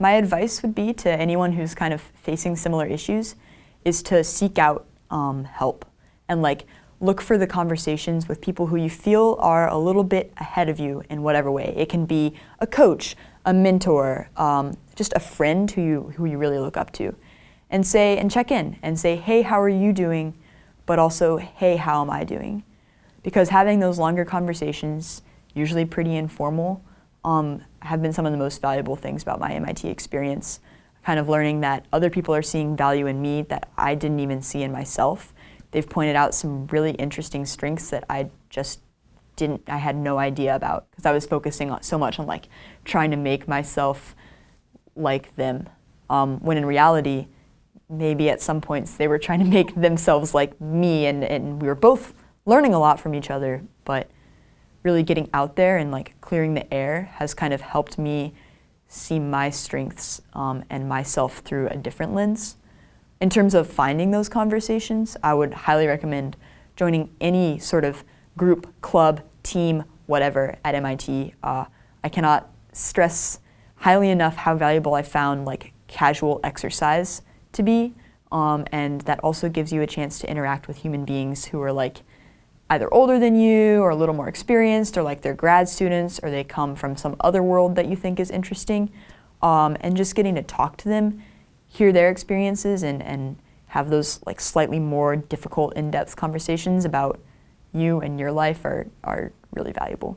my advice would be to anyone who's kind of facing similar issues is to seek out um, help and like look for the conversations with people who you feel are a little bit ahead of you in whatever way. It can be a coach, a mentor, um, just a friend who you, who you really look up to. And say, and check in and say, hey, how are you doing? But also, hey, how am I doing? Because having those longer conversations, usually pretty informal, um, have been some of the most valuable things about my MIT experience. Kind of learning that other people are seeing value in me that I didn't even see in myself. They've pointed out some really interesting strengths that I just didn't, I had no idea about because I was focusing on, so much on like trying to make myself like them. Um, when in reality, maybe at some points they were trying to make themselves like me and, and we were both learning a lot from each other, but really getting out there and like clearing the air has kind of helped me see my strengths um, and myself through a different lens. In terms of finding those conversations, I would highly recommend joining any sort of group, club, team, whatever at MIT. Uh, I cannot stress highly enough how valuable I found like casual exercise to be, um, and that also gives you a chance to interact with human beings who are like either older than you or a little more experienced or like they're grad students or they come from some other world that you think is interesting um, and just getting to talk to them, hear their experiences and, and have those like slightly more difficult in-depth conversations about you and your life are, are really valuable.